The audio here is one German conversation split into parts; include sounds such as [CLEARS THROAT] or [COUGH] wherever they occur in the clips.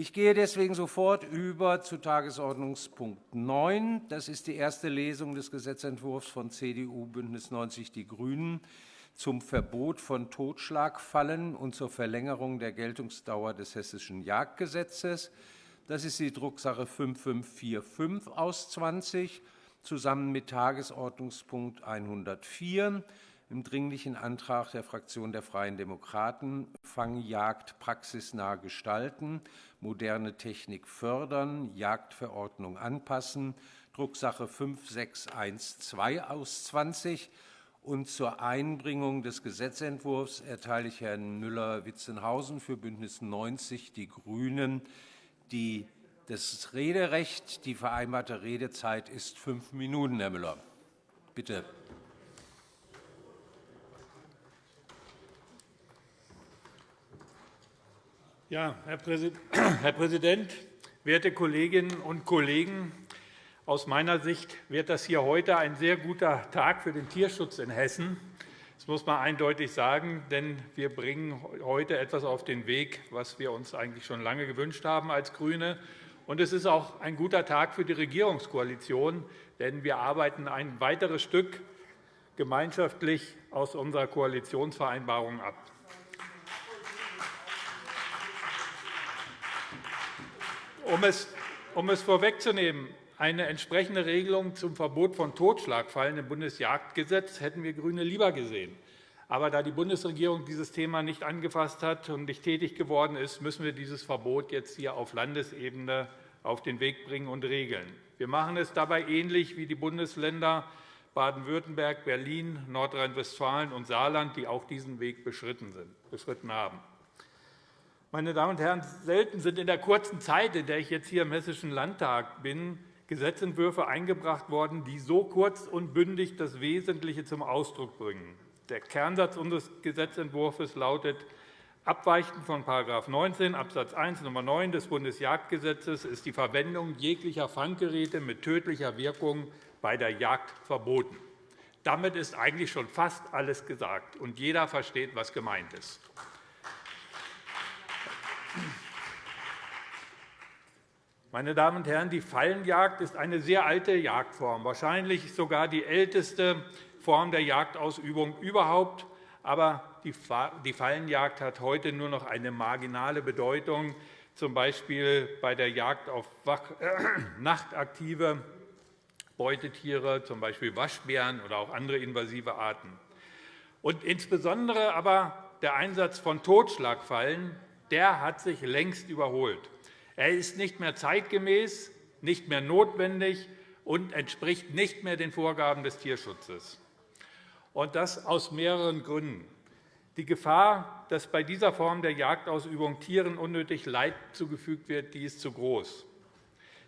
Ich gehe deswegen sofort über zu Tagesordnungspunkt 9. Das ist die erste Lesung des Gesetzentwurfs von CDU, BÜNDNIS 90 die GRÜNEN zum Verbot von Totschlagfallen und zur Verlängerung der Geltungsdauer des Hessischen Jagdgesetzes. Das ist die Drucksache 5545 aus 20 zusammen mit Tagesordnungspunkt 104 im Dringlichen Antrag der Fraktion der Freien Demokraten Fangjagd praxisnah gestalten, moderne Technik fördern, Jagdverordnung anpassen, Drucksache 5612 aus 20. Und zur Einbringung des Gesetzentwurfs erteile ich Herrn Müller-Witzenhausen für BÜNDNIS 90 die GRÜNEN die das Rederecht. Die vereinbarte Redezeit ist fünf Minuten, Herr Müller. Bitte. Ja, [CLEARS THROAT] Herr Präsident, werte Kolleginnen und Kollegen! Aus meiner Sicht wird das hier heute ein sehr guter Tag für den Tierschutz in Hessen. Das muss man eindeutig sagen, denn wir bringen heute etwas auf den Weg, was wir uns eigentlich schon lange gewünscht haben als GRÜNE. Und es ist auch ein guter Tag für die Regierungskoalition, denn wir arbeiten ein weiteres Stück gemeinschaftlich aus unserer Koalitionsvereinbarung ab. Um es, um es vorwegzunehmen, eine entsprechende Regelung zum Verbot von Totschlagfallen im Bundesjagdgesetz hätten wir GRÜNE lieber gesehen. Aber da die Bundesregierung dieses Thema nicht angefasst hat und nicht tätig geworden ist, müssen wir dieses Verbot jetzt hier auf Landesebene auf den Weg bringen und regeln. Wir machen es dabei ähnlich wie die Bundesländer Baden-Württemberg, Berlin, Nordrhein-Westfalen und Saarland, die auch diesen Weg beschritten haben. Meine Damen und Herren, selten sind in der kurzen Zeit, in der ich jetzt hier im Hessischen Landtag bin, Gesetzentwürfe eingebracht worden, die so kurz und bündig das Wesentliche zum Ausdruck bringen. Der Kernsatz unseres Gesetzentwurfs lautet, abweichend von § 19 Abs. 1 Nr. 9 des Bundesjagdgesetzes ist die Verwendung jeglicher Fanggeräte mit tödlicher Wirkung bei der Jagd verboten. Damit ist eigentlich schon fast alles gesagt, und jeder versteht, was gemeint ist. Meine Damen und Herren, die Fallenjagd ist eine sehr alte Jagdform, wahrscheinlich sogar die älteste Form der Jagdausübung überhaupt. Aber die Fallenjagd hat heute nur noch eine marginale Bedeutung, z. B. bei der Jagd auf [CLEARS THROAT] nachtaktive Beutetiere, z. B. Waschbären oder auch andere invasive Arten. Und insbesondere aber der Einsatz von Totschlagfallen der hat sich längst überholt. Er ist nicht mehr zeitgemäß, nicht mehr notwendig und entspricht nicht mehr den Vorgaben des Tierschutzes. Und das aus mehreren Gründen. Die Gefahr, dass bei dieser Form der Jagdausübung Tieren unnötig Leid zugefügt wird, die ist zu groß.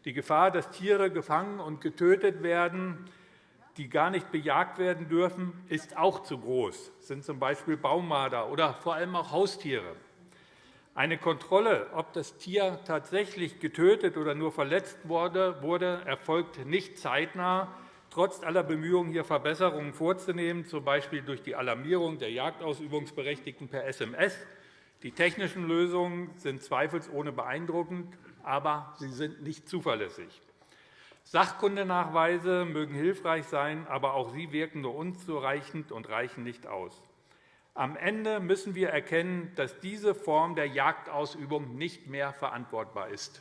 Die Gefahr, dass Tiere gefangen und getötet werden, die gar nicht bejagt werden dürfen, ist auch zu groß. Das sind z. B. Baumarder oder vor allem auch Haustiere. Eine Kontrolle, ob das Tier tatsächlich getötet oder nur verletzt wurde, erfolgt nicht zeitnah, trotz aller Bemühungen, hier Verbesserungen vorzunehmen, z. B. durch die Alarmierung der Jagdausübungsberechtigten per SMS. Die technischen Lösungen sind zweifelsohne beeindruckend, aber sie sind nicht zuverlässig. Sachkundenachweise mögen hilfreich sein, aber auch sie wirken nur unzureichend und reichen nicht aus. Am Ende müssen wir erkennen, dass diese Form der Jagdausübung nicht mehr verantwortbar ist.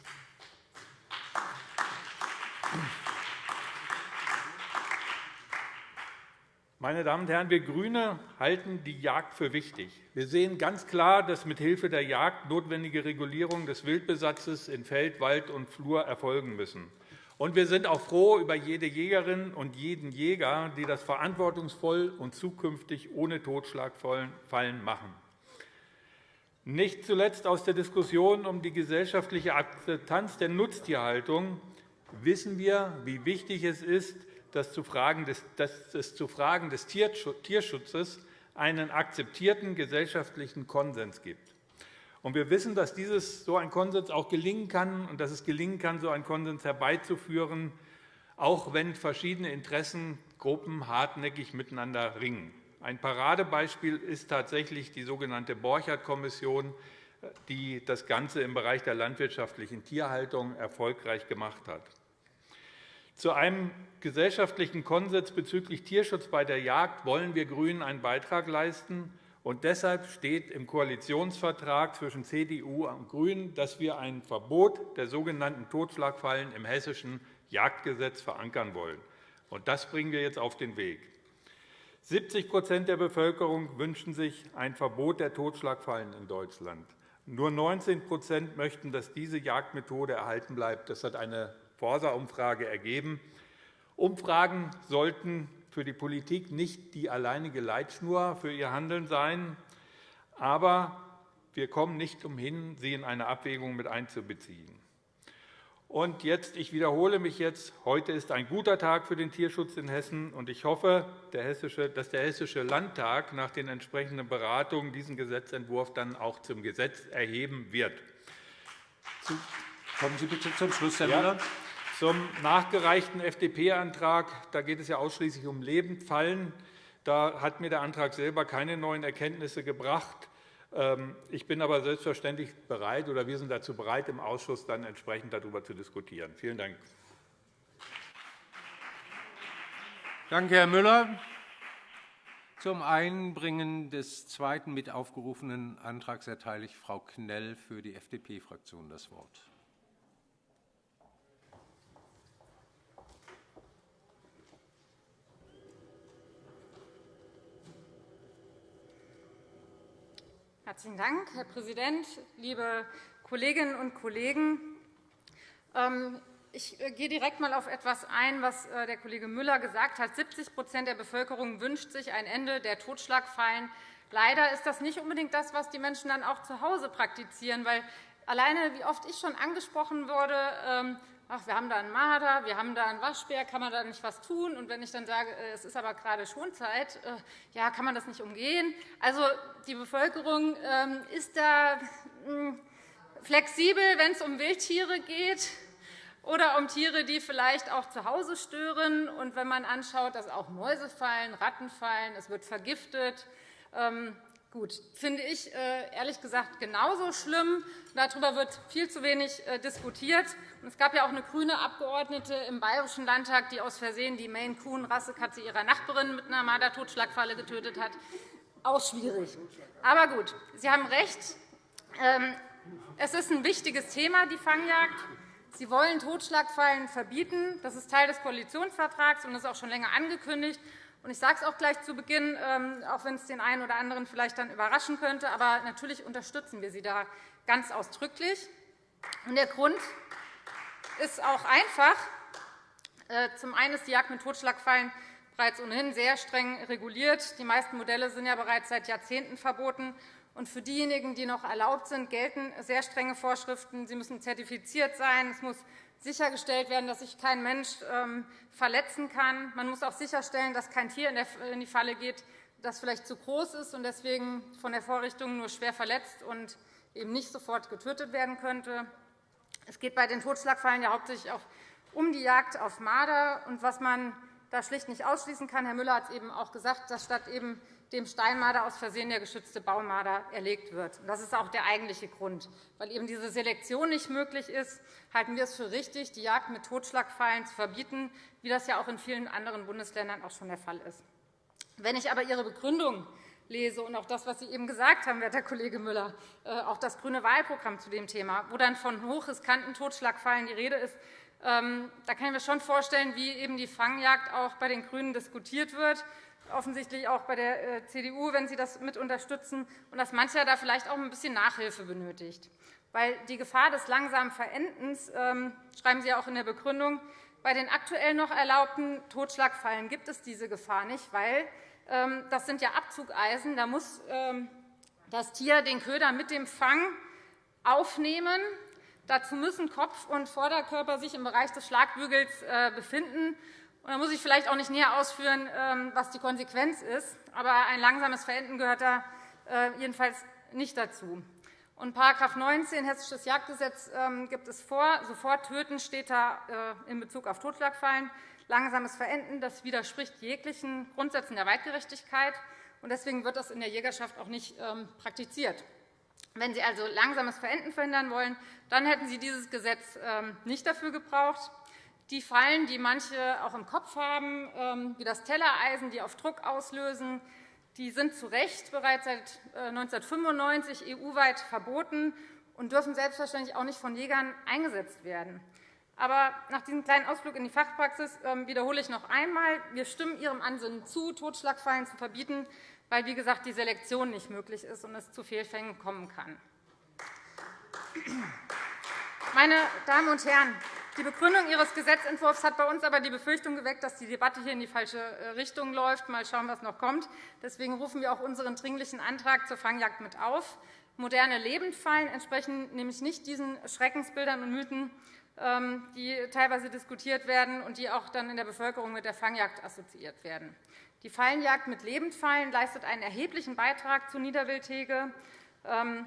Meine Damen und Herren, wir GRÜNE halten die Jagd für wichtig. Wir sehen ganz klar, dass mithilfe der Jagd notwendige Regulierungen des Wildbesatzes in Feld, Wald und Flur erfolgen müssen. Und wir sind auch froh über jede Jägerin und jeden Jäger, die das verantwortungsvoll und zukünftig ohne Totschlagfallen machen. Nicht zuletzt aus der Diskussion um die gesellschaftliche Akzeptanz der Nutztierhaltung wissen wir, wie wichtig es ist, dass es zu Fragen des Tierschutzes einen akzeptierten gesellschaftlichen Konsens gibt. Und wir wissen, dass dieses, so ein Konsens auch gelingen kann und dass es gelingen kann, so einen Konsens herbeizuführen, auch wenn verschiedene Interessengruppen hartnäckig miteinander ringen. Ein Paradebeispiel ist tatsächlich die sogenannte Borchardt-Kommission, die das Ganze im Bereich der landwirtschaftlichen Tierhaltung erfolgreich gemacht hat. Zu einem gesellschaftlichen Konsens bezüglich Tierschutz bei der Jagd wollen wir GRÜNEN einen Beitrag leisten. Und deshalb steht im Koalitionsvertrag zwischen CDU und GRÜNEN, dass wir ein Verbot der sogenannten Totschlagfallen im Hessischen Jagdgesetz verankern wollen. Und das bringen wir jetzt auf den Weg. 70% der Bevölkerung wünschen sich ein Verbot der Totschlagfallen in Deutschland. Nur 19% möchten, dass diese Jagdmethode erhalten bleibt. Das hat eine Forsa-Umfrage ergeben. Umfragen sollten für die Politik nicht die alleinige Leitschnur für ihr Handeln sein. Aber wir kommen nicht umhin, sie in eine Abwägung mit einzubeziehen. Und jetzt, ich wiederhole mich jetzt, heute ist ein guter Tag für den Tierschutz in Hessen, und ich hoffe, dass der Hessische Landtag nach den entsprechenden Beratungen diesen Gesetzentwurf dann auch zum Gesetz erheben wird. Kommen Sie bitte zum Schluss, Herr Müller. Zum nachgereichten FDP-Antrag. Da geht es ja ausschließlich um Lebendfallen. Da hat mir der Antrag selber keine neuen Erkenntnisse gebracht. Ähm, ich bin aber selbstverständlich bereit, oder wir sind dazu bereit, im Ausschuss dann entsprechend darüber zu diskutieren. Vielen Dank. Danke, Herr Müller. Zum Einbringen des zweiten mit aufgerufenen Antrags erteile ich Frau Knell für die FDP-Fraktion das Wort. Herzlichen Dank, Herr Präsident, liebe Kolleginnen und Kollegen! Ähm, ich äh, gehe direkt einmal auf etwas ein, was äh, der Kollege Müller gesagt hat. 70% der Bevölkerung wünscht sich ein Ende der Totschlagfallen. Leider ist das nicht unbedingt das, was die Menschen dann auch zu Hause praktizieren. Weil alleine, wie oft ich schon angesprochen wurde, ähm, ach, wir haben da einen Marder, wir haben da einen Waschbär, kann man da nicht was tun? Und wenn ich dann sage, äh, es ist aber gerade Schonzeit, äh, ja, kann man das nicht umgehen? Also die Bevölkerung ähm, ist da hm, flexibel, wenn es um Wildtiere geht oder um Tiere, die vielleicht auch zu Hause stören. Und wenn man anschaut, dass auch Mäuse fallen, Ratten fallen, es wird vergiftet, ähm, Gut, finde ich äh, ehrlich gesagt genauso schlimm. Darüber wird viel zu wenig äh, diskutiert. Es gab ja auch eine grüne Abgeordnete im Bayerischen Landtag, die aus Versehen die Maine-Coon-Rassekatze ihrer Nachbarin mit einer Marder-Totschlagfalle getötet hat. Auch schwierig. Aber gut, Sie haben recht. Ähm, es ist ein wichtiges Thema, die Fangjagd. Sie wollen Totschlagfallen verbieten. Das ist Teil des Koalitionsvertrags und ist auch schon länger angekündigt. Ich sage es auch gleich zu Beginn, ähm, auch wenn es den einen oder anderen vielleicht dann überraschen könnte. Aber natürlich unterstützen wir Sie da ganz ausdrücklich. Der Grund ist auch einfach. Äh, zum einen ist die Jagd mit Totschlagfallen bereits ohnehin sehr streng reguliert. Die meisten Modelle sind ja bereits seit Jahrzehnten verboten. Für diejenigen, die noch erlaubt sind, gelten sehr strenge Vorschriften. Sie müssen zertifiziert sein. Es muss sichergestellt werden, dass sich kein Mensch ähm, verletzen kann. Man muss auch sicherstellen, dass kein Tier in die Falle geht, das vielleicht zu groß ist und deswegen von der Vorrichtung nur schwer verletzt und eben nicht sofort getötet werden könnte. Es geht bei den Totschlagfallen ja hauptsächlich auch um die Jagd auf Marder. Und was man da schlicht nicht ausschließen kann, Herr Müller hat es eben auch gesagt, dass statt eben dem Steinmarder aus Versehen der geschützte Baumarder erlegt wird. Das ist auch der eigentliche Grund. Weil eben diese Selektion nicht möglich ist, halten wir es für richtig, die Jagd mit Totschlagfallen zu verbieten, wie das ja auch in vielen anderen Bundesländern auch schon der Fall ist. Wenn ich aber Ihre Begründung lese und auch das, was Sie eben gesagt haben, werter Kollege Müller, äh, auch das grüne Wahlprogramm zu dem Thema, wo dann von hochriskanten Totschlagfallen die Rede ist, da kann ich mir schon vorstellen, wie eben die Fangjagd auch bei den GRÜNEN diskutiert wird offensichtlich auch bei der äh, CDU, wenn Sie das mit unterstützen, und dass mancher da vielleicht auch ein bisschen Nachhilfe benötigt. Weil die Gefahr des langsamen Verendens, ähm, schreiben Sie auch in der Begründung, bei den aktuell noch erlaubten Totschlagfallen gibt es diese Gefahr nicht, weil ähm, das sind ja Abzugeisen. Da muss ähm, das Tier den Köder mit dem Fang aufnehmen. Dazu müssen Kopf und Vorderkörper sich im Bereich des Schlagbügels äh, befinden. Da muss ich vielleicht auch nicht näher ausführen, ähm, was die Konsequenz ist. Aber ein langsames Verenden gehört da äh, jedenfalls nicht dazu. Und § 19 Hessisches Jagdgesetz ähm, gibt es vor. Sofort töten steht da äh, in Bezug auf Totschlagfallen. Langsames Verenden das widerspricht jeglichen Grundsätzen der Weitgerechtigkeit. Deswegen wird das in der Jägerschaft auch nicht ähm, praktiziert. Wenn Sie also langsames Verenden verhindern wollen, dann hätten Sie dieses Gesetz ähm, nicht dafür gebraucht. Die Fallen, die manche auch im Kopf haben, ähm, wie das Tellereisen, die auf Druck auslösen, die sind zu Recht bereits seit 1995 äh, EU-weit verboten und dürfen selbstverständlich auch nicht von Jägern eingesetzt werden. Aber nach diesem kleinen Ausflug in die Fachpraxis ähm, wiederhole ich noch einmal, wir stimmen Ihrem Ansinnen zu, Totschlagfallen zu verbieten, weil, wie gesagt, die Selektion nicht möglich ist und es zu Fehlfängen kommen kann. Meine Damen und Herren, die Begründung Ihres Gesetzentwurfs hat bei uns aber die Befürchtung geweckt, dass die Debatte hier in die falsche äh, Richtung läuft. Mal schauen, was noch kommt. Deswegen rufen wir auch unseren Dringlichen Antrag zur Fangjagd mit auf. Moderne Lebendfallen entsprechen nämlich nicht diesen Schreckensbildern und Mythen, ähm, die teilweise diskutiert werden und die auch dann in der Bevölkerung mit der Fangjagd assoziiert werden. Die Fallenjagd mit Lebendfallen leistet einen erheblichen Beitrag zur Niederwildhege. Ähm,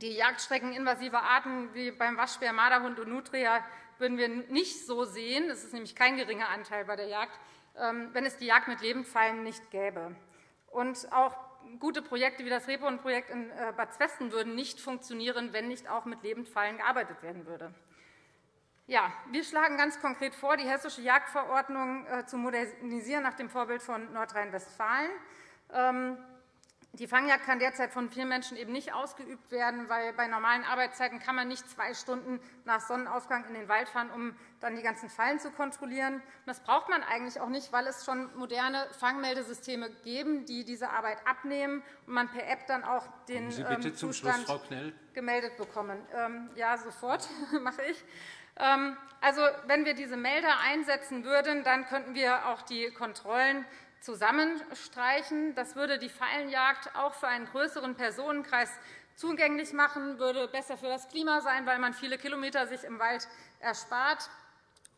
die Jagdstrecken invasiver Arten wie beim Waschbär, Marderhund und Nutria würden wir nicht so sehen. Das ist nämlich kein geringer Anteil bei der Jagd, ähm, wenn es die Jagd mit Lebendfallen nicht gäbe. Und auch gute Projekte wie das Rebhorn-Projekt in äh, Bad Zwesten würden nicht funktionieren, wenn nicht auch mit Lebendfallen gearbeitet werden würde. Ja, wir schlagen ganz konkret vor, die Hessische Jagdverordnung äh, zu modernisieren nach dem Vorbild von Nordrhein-Westfalen. Ähm, die Fangjagd kann derzeit von vielen Menschen eben nicht ausgeübt werden, weil bei normalen Arbeitszeiten kann man nicht zwei Stunden nach Sonnenaufgang in den Wald fahren, um dann die ganzen Fallen zu kontrollieren. Das braucht man eigentlich auch nicht, weil es schon moderne Fangmeldesysteme geben, die diese Arbeit abnehmen und man per App dann auch den ähm, Zustand gemeldet bekommen. Ähm, ja, sofort [LAUGHS] mache ich. Ähm, also, wenn wir diese Melder einsetzen würden, dann könnten wir auch die Kontrollen zusammenstreichen. Das würde die Fallenjagd auch für einen größeren Personenkreis zugänglich machen, würde besser für das Klima sein, weil man viele Kilometer sich im Wald erspart.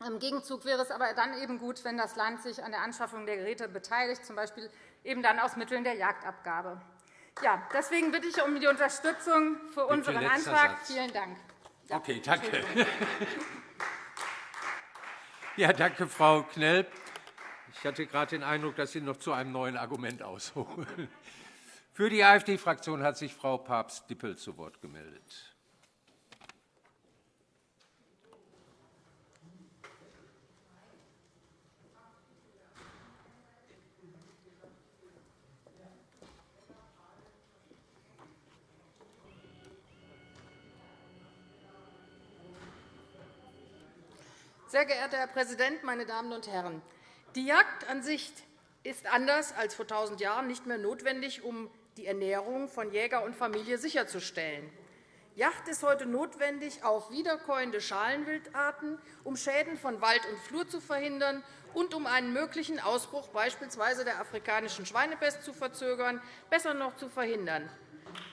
Im Gegenzug wäre es aber dann eben gut, wenn das Land sich an der Anschaffung der Geräte beteiligt, z. B. eben dann aus Mitteln der Jagdabgabe. Ja, deswegen bitte ich um die Unterstützung für unseren Antrag. Vielen Dank. Okay, danke. [LAUGHS] Ja, danke, Frau Knell. Ich hatte gerade den Eindruck, dass Sie noch zu einem neuen Argument ausholen. Für die AfD-Fraktion hat sich Frau Papst-Dippel zu Wort gemeldet. Sehr geehrter Herr Präsident, meine Damen und Herren! Die Jagd an sich ist anders als vor 1.000 Jahren nicht mehr notwendig, um die Ernährung von Jäger und Familie sicherzustellen. Jagd ist heute notwendig auf wiederkäuende Schalenwildarten, um Schäden von Wald und Flur zu verhindern und um einen möglichen Ausbruch beispielsweise der afrikanischen Schweinepest zu verzögern, besser noch zu verhindern.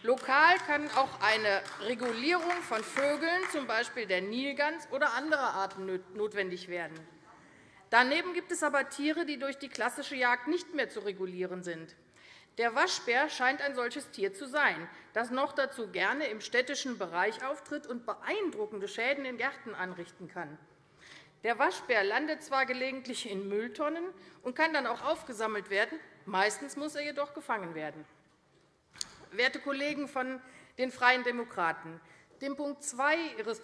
Lokal kann auch eine Regulierung von Vögeln, z. B. der Nilgans oder anderer Arten, notwendig werden. Daneben gibt es aber Tiere, die durch die klassische Jagd nicht mehr zu regulieren sind. Der Waschbär scheint ein solches Tier zu sein, das noch dazu gerne im städtischen Bereich auftritt und beeindruckende Schäden in Gärten anrichten kann. Der Waschbär landet zwar gelegentlich in Mülltonnen und kann dann auch aufgesammelt werden, meistens muss er jedoch gefangen werden. Werte Kollegen von den Freien Demokraten, dem Punkt 2 Ihres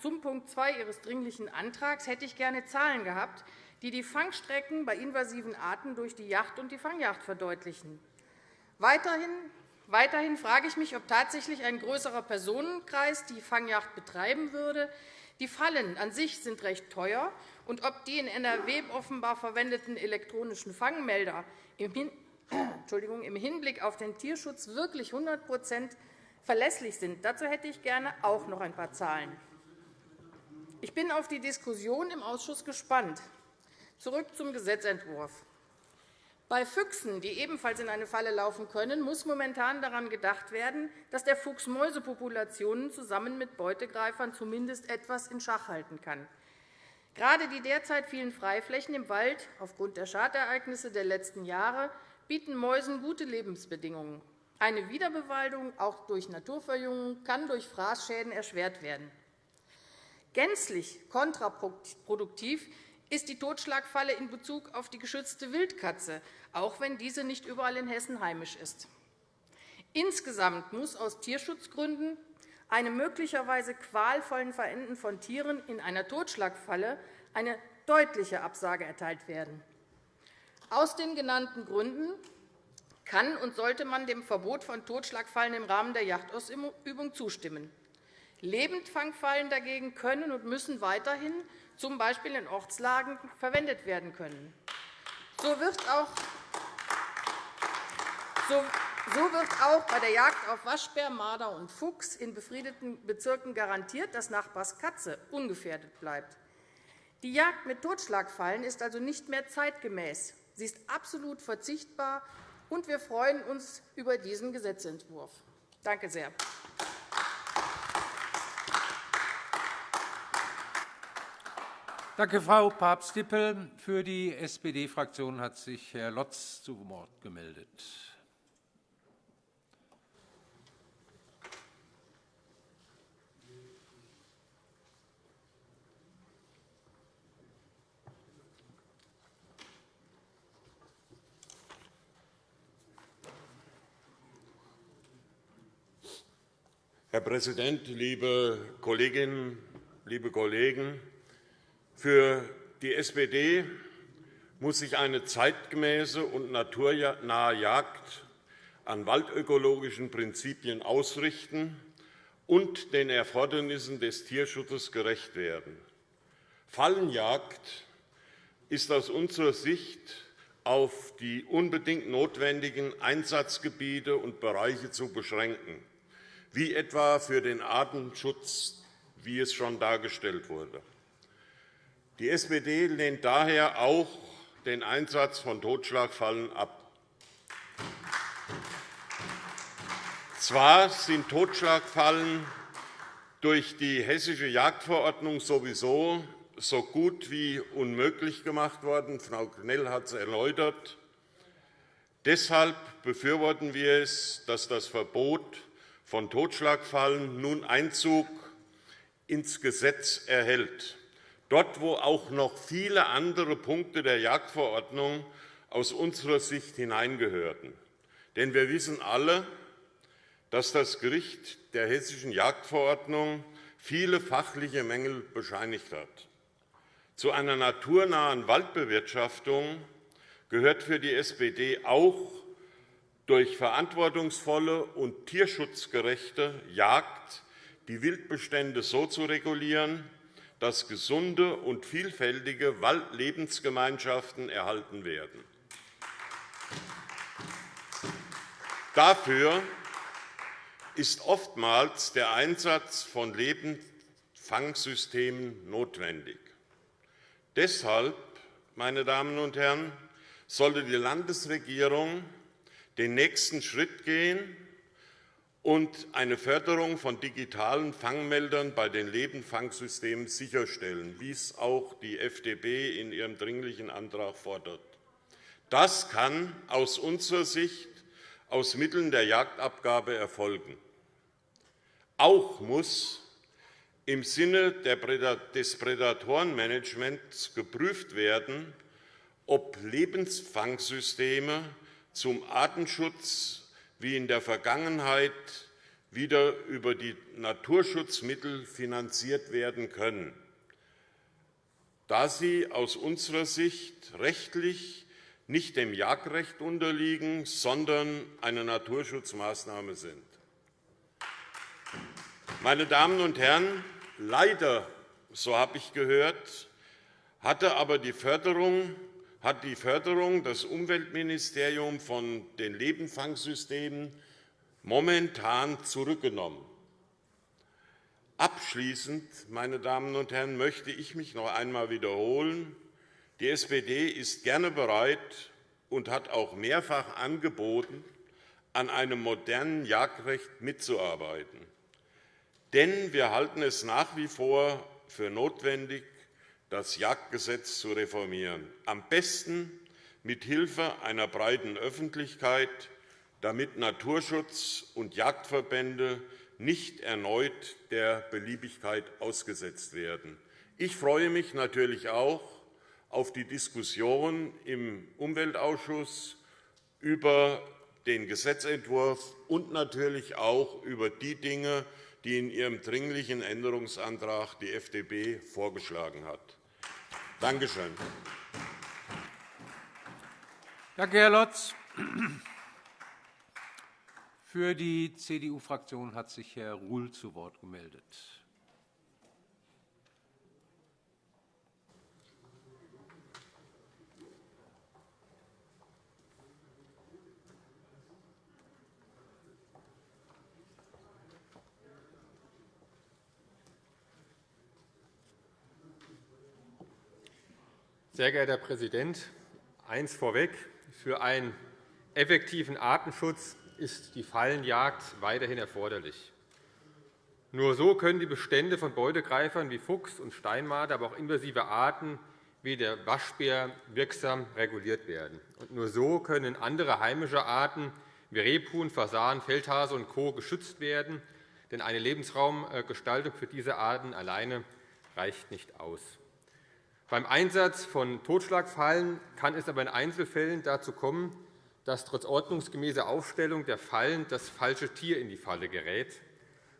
zum Punkt 2 Ihres Dringlichen Antrags hätte ich gerne Zahlen gehabt, die die Fangstrecken bei invasiven Arten durch die Jagd und die Fangjagd verdeutlichen. Weiterhin, weiterhin frage ich mich, ob tatsächlich ein größerer Personenkreis die Fangjagd betreiben würde. Die Fallen an sich sind recht teuer, und ob die in NRW offenbar verwendeten elektronischen Fangmelder im Hinblick auf den Tierschutz wirklich 100% verlässlich sind. Dazu hätte ich gerne auch noch ein paar Zahlen. Ich bin auf die Diskussion im Ausschuss gespannt. Zurück zum Gesetzentwurf. Bei Füchsen, die ebenfalls in eine Falle laufen können, muss momentan daran gedacht werden, dass der Fuchs Mäusepopulationen zusammen mit Beutegreifern zumindest etwas in Schach halten kann. Gerade die derzeit vielen Freiflächen im Wald aufgrund der Schadereignisse der letzten Jahre bieten Mäusen gute Lebensbedingungen. Eine Wiederbewaldung, auch durch Naturverjüngung, kann durch Fraßschäden erschwert werden. Gänzlich kontraproduktiv ist die Totschlagfalle in Bezug auf die geschützte Wildkatze, auch wenn diese nicht überall in Hessen heimisch ist. Insgesamt muss aus Tierschutzgründen einem möglicherweise qualvollen Verenden von Tieren in einer Totschlagfalle eine deutliche Absage erteilt werden. Aus den genannten Gründen kann und sollte man dem Verbot von Totschlagfallen im Rahmen der Jagdausübung zustimmen. Lebendfangfallen dagegen können und müssen weiterhin z. B. in Ortslagen verwendet werden können. So wird auch so wird auch bei der Jagd auf Waschbär, Marder und Fuchs in befriedeten Bezirken garantiert, dass Nachbars Katze ungefährdet bleibt. Die Jagd mit Totschlagfallen ist also nicht mehr zeitgemäß. Sie ist absolut verzichtbar, und wir freuen uns über diesen Gesetzentwurf. Danke sehr. Danke, Frau Papst-Dippel. Für die SPD-Fraktion hat sich Herr Lotz zu Wort gemeldet. Herr Präsident, liebe Kolleginnen, liebe Kollegen! Für die SPD muss sich eine zeitgemäße und naturnahe Jagd an waldökologischen Prinzipien ausrichten und den Erfordernissen des Tierschutzes gerecht werden. Fallenjagd ist aus unserer Sicht auf die unbedingt notwendigen Einsatzgebiete und Bereiche zu beschränken wie etwa für den Artenschutz, wie es schon dargestellt wurde. Die SPD lehnt daher auch den Einsatz von Totschlagfallen ab. Zwar sind Totschlagfallen durch die Hessische Jagdverordnung sowieso so gut wie unmöglich gemacht worden. Frau Knell hat es erläutert. Deshalb befürworten wir es, dass das Verbot von Totschlagfallen nun Einzug ins Gesetz erhält, dort wo auch noch viele andere Punkte der Jagdverordnung aus unserer Sicht hineingehörten. Denn wir wissen alle, dass das Gericht der Hessischen Jagdverordnung viele fachliche Mängel bescheinigt hat. Zu einer naturnahen Waldbewirtschaftung gehört für die SPD auch durch verantwortungsvolle und tierschutzgerechte Jagd die Wildbestände so zu regulieren, dass gesunde und vielfältige Waldlebensgemeinschaften erhalten werden. Dafür ist oftmals der Einsatz von Lebendfangsystemen notwendig. Deshalb, meine Damen und Herren, sollte die Landesregierung den nächsten Schritt gehen und eine Förderung von digitalen Fangmeldern bei den Lebendfangsystemen sicherstellen, wie es auch die FDP in ihrem Dringlichen Antrag fordert. Das kann aus unserer Sicht aus Mitteln der Jagdabgabe erfolgen. Auch muss im Sinne des Prädatorenmanagements geprüft werden, ob Lebensfangsysteme zum Artenschutz wie in der Vergangenheit wieder über die Naturschutzmittel finanziert werden können, da sie aus unserer Sicht rechtlich nicht dem Jagdrecht unterliegen, sondern eine Naturschutzmaßnahme sind. Meine Damen und Herren, leider, so habe ich gehört, hatte aber die Förderung hat die Förderung das Umweltministerium von den Lebendfangsystemen momentan zurückgenommen. Abschließend, meine Damen und Herren, möchte ich mich noch einmal wiederholen. Die SPD ist gerne bereit und hat auch mehrfach angeboten, an einem modernen Jagdrecht mitzuarbeiten. Denn wir halten es nach wie vor für notwendig, das Jagdgesetz zu reformieren, am besten mit Hilfe einer breiten Öffentlichkeit, damit Naturschutz und Jagdverbände nicht erneut der Beliebigkeit ausgesetzt werden. Ich freue mich natürlich auch auf die Diskussion im Umweltausschuss über den Gesetzentwurf und natürlich auch über die Dinge, die in ihrem Dringlichen Änderungsantrag die FDP vorgeschlagen hat. Danke schön. Danke, Herr Lotz. Für die CDU-Fraktion hat sich Herr Ruhl zu Wort gemeldet. Sehr geehrter Herr Präsident, eins vorweg. Für einen effektiven Artenschutz ist die Fallenjagd weiterhin erforderlich. Nur so können die Bestände von Beutegreifern wie Fuchs und Steinmarder, aber auch invasive Arten wie der Waschbär wirksam reguliert werden. Und nur so können andere heimische Arten wie Rebhuhn, Fasan, Feldhase und Co. geschützt werden. Denn eine Lebensraumgestaltung für diese Arten alleine reicht nicht aus. Beim Einsatz von Totschlagfallen kann es aber in Einzelfällen dazu kommen, dass trotz ordnungsgemäßer Aufstellung der Fallen das falsche Tier in die Falle gerät,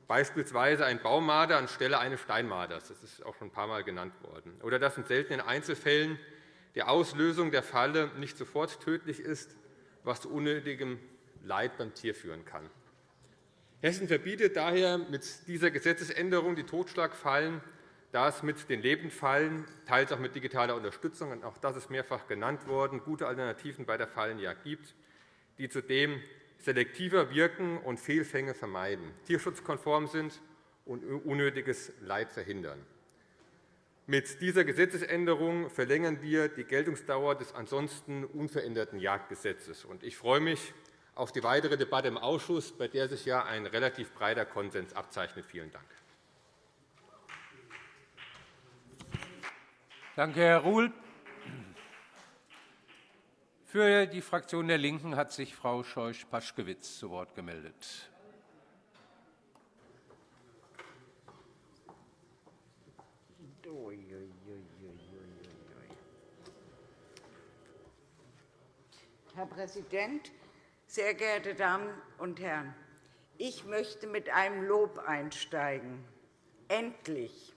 beispielsweise ein Baumarder anstelle eines Steinmarders. Das ist auch schon ein paar Mal genannt worden. Oder dass in seltenen Einzelfällen die Auslösung der Falle nicht sofort tödlich ist, was zu unnötigem Leid beim Tier führen kann. Hessen verbietet daher mit dieser Gesetzesänderung die Totschlagfallen da es mit den Lebendfallen, teils auch mit digitaler Unterstützung, und auch das ist mehrfach genannt worden, gute Alternativen bei der Fallenjagd gibt, die zudem selektiver wirken und Fehlfänge vermeiden, tierschutzkonform sind und unnötiges Leid verhindern. Mit dieser Gesetzesänderung verlängern wir die Geltungsdauer des ansonsten unveränderten Jagdgesetzes. Ich freue mich auf die weitere Debatte im Ausschuss, bei der sich ja ein relativ breiter Konsens abzeichnet. Vielen Dank. Danke, Herr Ruhl. Für die Fraktion der LINKEN hat sich Frau Scheuch-Paschkewitz zu Wort gemeldet. Herr Präsident, sehr geehrte Damen und Herren! Ich möchte mit einem Lob einsteigen. Endlich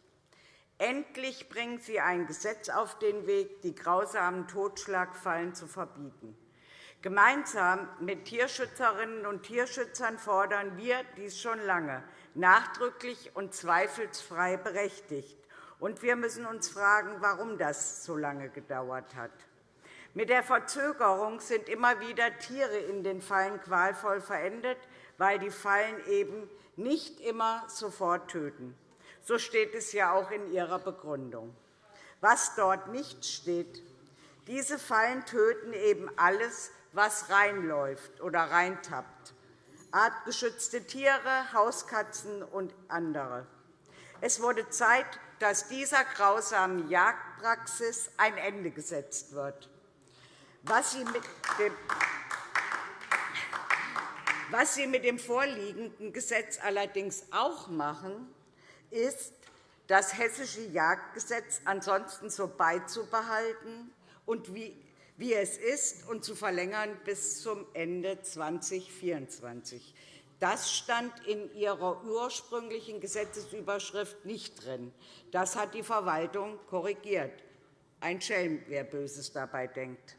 Endlich bringen Sie ein Gesetz auf den Weg, die grausamen Totschlagfallen zu verbieten. Gemeinsam mit Tierschützerinnen und Tierschützern fordern wir dies schon lange, nachdrücklich und zweifelsfrei berechtigt. Und wir müssen uns fragen, warum das so lange gedauert hat. Mit der Verzögerung sind immer wieder Tiere in den Fallen qualvoll verendet, weil die Fallen eben nicht immer sofort töten. So steht es ja auch in Ihrer Begründung. Was dort nicht steht, diese Fallen töten eben alles, was reinläuft oder reintappt, artgeschützte Tiere, Hauskatzen und andere. Es wurde Zeit, dass dieser grausamen Jagdpraxis ein Ende gesetzt wird. Was Sie mit dem was Sie mit dem vorliegenden Gesetz allerdings auch machen, ist, das Hessische Jagdgesetz ansonsten so beizubehalten und wie es ist, und zu verlängern bis zum Ende 2024. Das stand in Ihrer ursprünglichen Gesetzesüberschrift nicht drin. Das hat die Verwaltung korrigiert. Ein Schelm, wer Böses dabei denkt.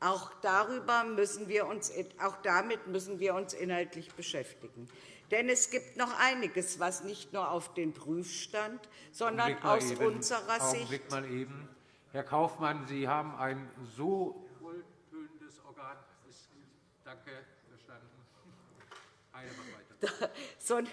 Auch, darüber müssen wir uns, auch damit müssen wir uns inhaltlich beschäftigen. Denn es gibt noch einiges, was nicht nur auf den Prüfstand, sondern aus eben, unserer Augenblick Sicht. Mal eben. Herr Kaufmann, Sie haben ein so wohltönendes Organ. Danke, verstanden. Eine.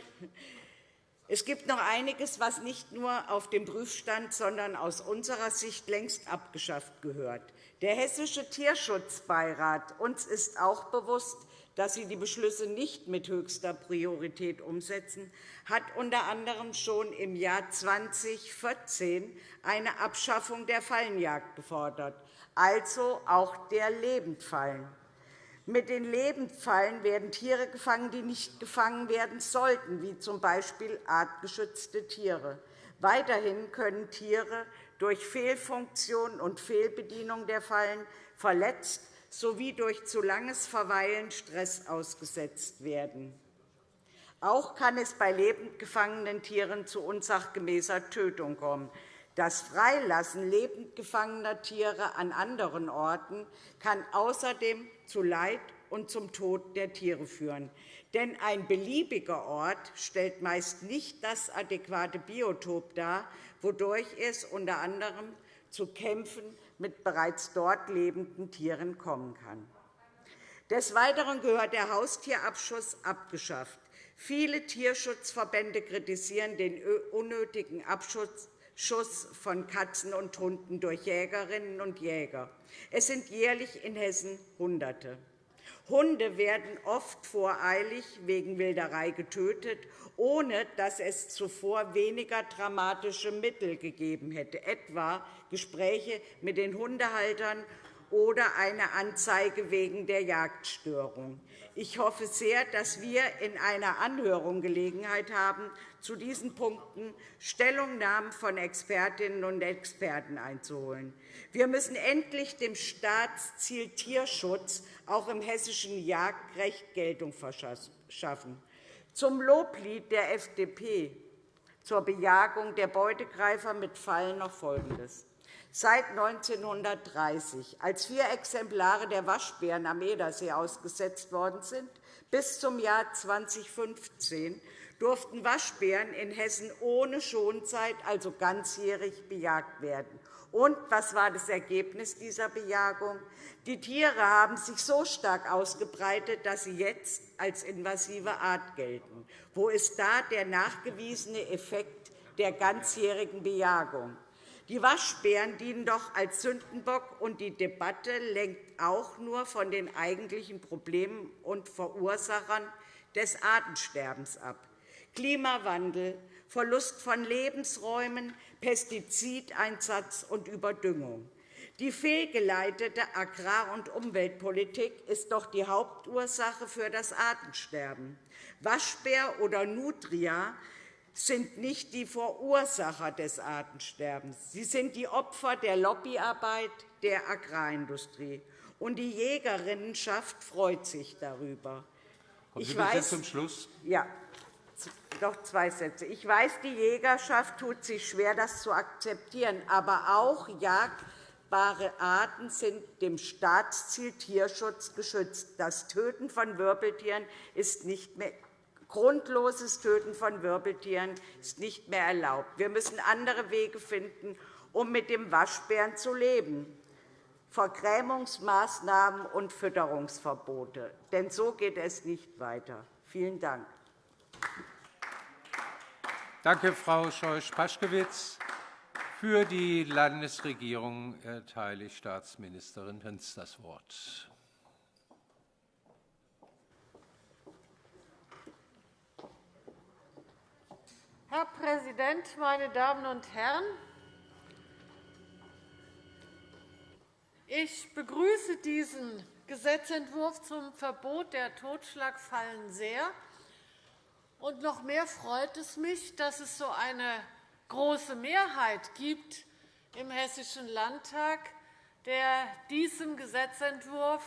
Es gibt noch einiges, was nicht nur auf dem Prüfstand, sondern aus unserer Sicht längst abgeschafft gehört. Der Hessische Tierschutzbeirat uns ist auch bewusst, dass sie die Beschlüsse nicht mit höchster Priorität umsetzen, hat unter anderem schon im Jahr 2014 eine Abschaffung der Fallenjagd gefordert, also auch der Lebendfallen. Mit den Lebendfallen werden Tiere gefangen, die nicht gefangen werden sollten, wie z. B. artgeschützte Tiere. Weiterhin können Tiere durch Fehlfunktion und Fehlbedienung der Fallen verletzt sowie durch zu langes Verweilen Stress ausgesetzt werden. Auch kann es bei lebend gefangenen Tieren zu unsachgemäßer Tötung kommen. Das Freilassen lebend gefangener Tiere an anderen Orten kann außerdem zu Leid und zum Tod der Tiere führen. Denn ein beliebiger Ort stellt meist nicht das adäquate Biotop dar, wodurch es unter anderem zu Kämpfen mit bereits dort lebenden Tieren kommen kann. Des Weiteren gehört der Haustierabschuss abgeschafft. Viele Tierschutzverbände kritisieren den unnötigen Abschuss von Katzen und Hunden durch Jägerinnen und Jäger. Es sind jährlich in Hessen Hunderte. Hunde werden oft voreilig wegen Wilderei getötet, ohne dass es zuvor weniger dramatische Mittel gegeben hätte, etwa Gespräche mit den Hundehaltern oder eine Anzeige wegen der Jagdstörung. Ich hoffe sehr, dass wir in einer Anhörung Gelegenheit haben, zu diesen Punkten Stellungnahmen von Expertinnen und Experten einzuholen. Wir müssen endlich dem Staatsziel Tierschutz auch im hessischen Jagdrecht Geltung verschaffen. Zum Loblied der FDP zur Bejagung der Beutegreifer mit Fallen noch Folgendes. Seit 1930, als vier Exemplare der Waschbären am Edersee ausgesetzt worden sind, bis zum Jahr 2015 durften Waschbären in Hessen ohne Schonzeit, also ganzjährig, bejagt werden. Und was war das Ergebnis dieser Bejagung? Die Tiere haben sich so stark ausgebreitet, dass sie jetzt als invasive Art gelten. Wo ist da der nachgewiesene Effekt der ganzjährigen Bejagung? Die Waschbären dienen doch als Sündenbock, und die Debatte lenkt auch nur von den eigentlichen Problemen und Verursachern des Artensterbens ab. Klimawandel, Verlust von Lebensräumen, Pestizideinsatz und Überdüngung. Die fehlgeleitete Agrar- und Umweltpolitik ist doch die Hauptursache für das Artensterben. Waschbär oder Nutria sind nicht die Verursacher des Artensterbens. Sie sind die Opfer der Lobbyarbeit der Agrarindustrie. Und die Jägerinnenschaft freut sich darüber. Kommen Sie ich weiß, zum Schluss? Ja, doch zwei Sätze. Ich weiß, die Jägerschaft tut sich schwer, das zu akzeptieren. Aber auch jagdbare Arten sind dem Staatsziel Tierschutz geschützt. Das Töten von Wirbeltieren ist nicht mehr Grundloses Töten von Wirbeltieren ist nicht mehr erlaubt. Wir müssen andere Wege finden, um mit dem Waschbären zu leben. Vergrämungsmaßnahmen und Fütterungsverbote. Denn so geht es nicht weiter. Vielen Dank. Danke, Frau Scheuch-Paschkewitz. Für die Landesregierung erteile ich Staatsministerin Hinz das Wort. Herr Präsident, meine Damen und Herren! Ich begrüße diesen Gesetzentwurf zum Verbot der Totschlagfallen sehr. Und noch mehr freut es mich, dass es so eine große Mehrheit gibt im Hessischen Landtag, der diesem Gesetzentwurf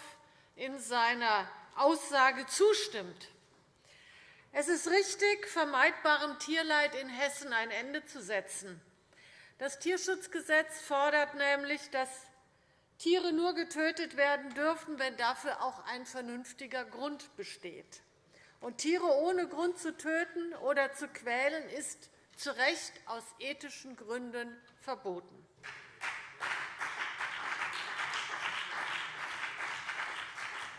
in seiner Aussage zustimmt. Es ist richtig, vermeidbarem Tierleid in Hessen ein Ende zu setzen. Das Tierschutzgesetz fordert nämlich, dass Tiere nur getötet werden dürfen, wenn dafür auch ein vernünftiger Grund besteht. Und Tiere ohne Grund zu töten oder zu quälen, ist zu Recht aus ethischen Gründen verboten.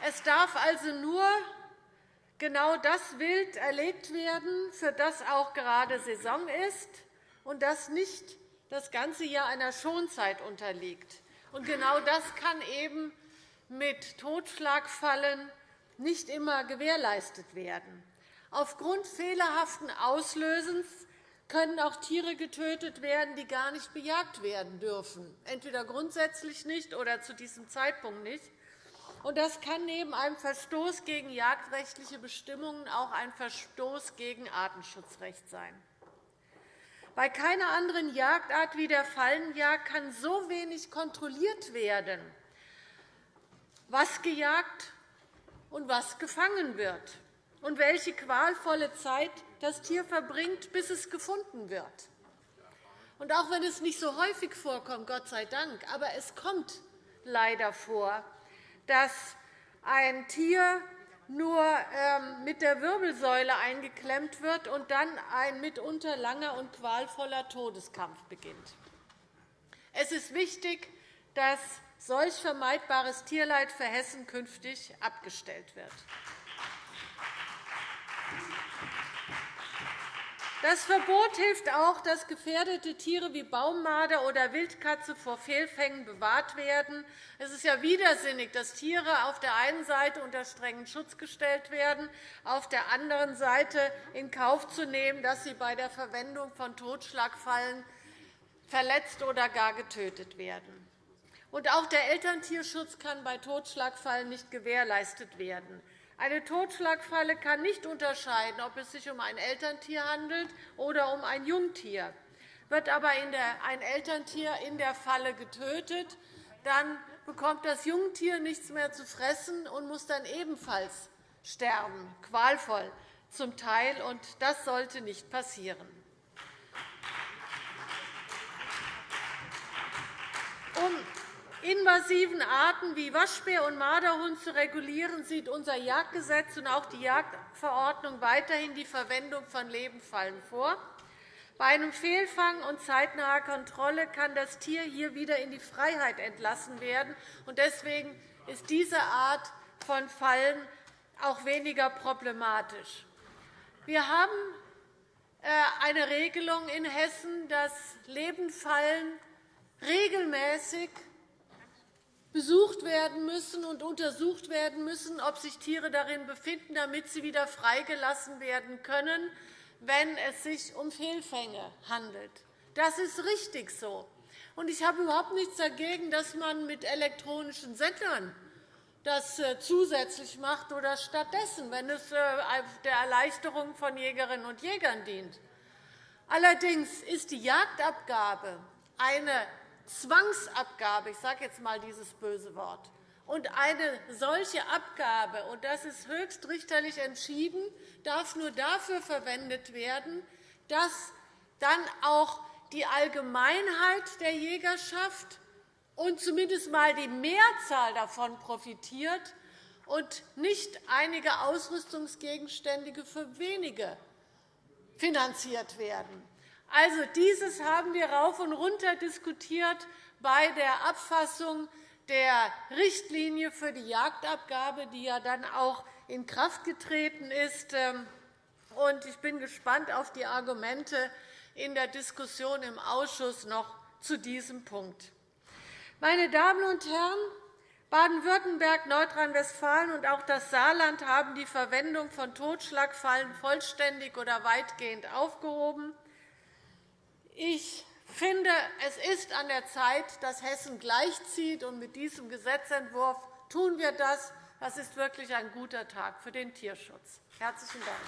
Es darf also nur genau das Wild erlegt werden, für das auch gerade Saison ist und das nicht das ganze Jahr einer Schonzeit unterliegt. Und genau das kann eben mit Totschlagfallen nicht immer gewährleistet werden. Aufgrund fehlerhaften Auslösens können auch Tiere getötet werden, die gar nicht bejagt werden dürfen, entweder grundsätzlich nicht oder zu diesem Zeitpunkt nicht. Und das kann neben einem Verstoß gegen jagdrechtliche Bestimmungen auch ein Verstoß gegen Artenschutzrecht sein. Bei keiner anderen Jagdart wie der Fallenjagd kann so wenig kontrolliert werden, was gejagt und was gefangen wird und welche qualvolle Zeit das Tier verbringt, bis es gefunden wird. Und auch wenn es nicht so häufig vorkommt, Gott sei Dank, aber es kommt leider vor, dass ein Tier nur ähm, mit der Wirbelsäule eingeklemmt wird und dann ein mitunter langer und qualvoller Todeskampf beginnt. Es ist wichtig, dass solch vermeidbares Tierleid für Hessen künftig abgestellt wird. Das Verbot hilft auch, dass gefährdete Tiere wie Baummarder oder Wildkatze vor Fehlfängen bewahrt werden. Es ist ja widersinnig, dass Tiere auf der einen Seite unter strengen Schutz gestellt werden, auf der anderen Seite in Kauf zu nehmen, dass sie bei der Verwendung von Totschlagfallen verletzt oder gar getötet werden. Und auch der Elterntierschutz kann bei Totschlagfallen nicht gewährleistet werden. Eine Totschlagfalle kann nicht unterscheiden, ob es sich um ein Elterntier handelt oder um ein Jungtier. Wird aber ein Elterntier in der Falle getötet, dann bekommt das Jungtier nichts mehr zu fressen und muss dann ebenfalls sterben, qualvoll zum Teil. Und das sollte nicht passieren. Um invasiven Arten wie Waschbär und Marderhund zu regulieren, sieht unser Jagdgesetz und auch die Jagdverordnung weiterhin die Verwendung von Lebendfallen vor. Bei einem Fehlfang und zeitnaher Kontrolle kann das Tier hier wieder in die Freiheit entlassen werden. Deswegen ist diese Art von Fallen auch weniger problematisch. Wir haben äh, eine Regelung in Hessen, dass Lebendfallen regelmäßig besucht werden müssen und untersucht werden müssen, ob sich Tiere darin befinden, damit sie wieder freigelassen werden können, wenn es sich um Fehlfänge handelt. Das ist richtig so. Ich habe überhaupt nichts dagegen, dass man mit elektronischen Sendern das äh, zusätzlich macht oder stattdessen, wenn es äh, der Erleichterung von Jägerinnen und Jägern dient. Allerdings ist die Jagdabgabe eine Zwangsabgabe, ich sage jetzt einmal dieses böse Wort, und eine solche Abgabe, und das ist höchstrichterlich entschieden, darf nur dafür verwendet werden, dass dann auch die Allgemeinheit der Jägerschaft und zumindest einmal die Mehrzahl davon profitiert und nicht einige Ausrüstungsgegenstände für wenige finanziert werden. Also, dieses haben wir rauf und runter diskutiert bei der Abfassung der Richtlinie für die Jagdabgabe, die ja dann auch in Kraft getreten ist. Ähm, ich bin gespannt auf die Argumente in der Diskussion im Ausschuss noch zu diesem Punkt. Meine Damen und Herren, Baden-Württemberg, Nordrhein-Westfalen und auch das Saarland haben die Verwendung von Totschlagfallen vollständig oder weitgehend aufgehoben. Ich finde, es ist an der Zeit, dass Hessen gleichzieht. Und mit diesem Gesetzentwurf tun wir das. Das ist wirklich ein guter Tag für den Tierschutz. – Herzlichen Dank.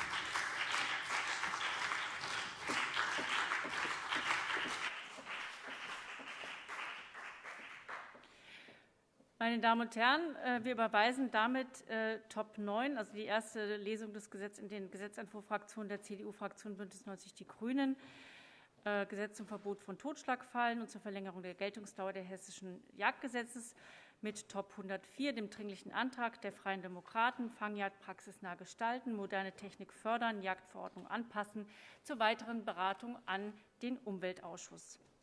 Meine Damen und Herren, äh, wir überweisen damit äh, Top 9, also die erste Lesung des Gesetzes in den Gesetzentwurf Fraktion der CDU-Fraktion BÜNDNIS 90 die GRÜNEN. Äh, Gesetz zum Verbot von Totschlagfallen und zur Verlängerung der Geltungsdauer des Hessischen Jagdgesetzes mit Top 104, dem Dringlichen Antrag der Freien Demokraten, Fangjagd praxisnah gestalten, moderne Technik fördern, Jagdverordnung anpassen, zur weiteren Beratung an den Umweltausschuss.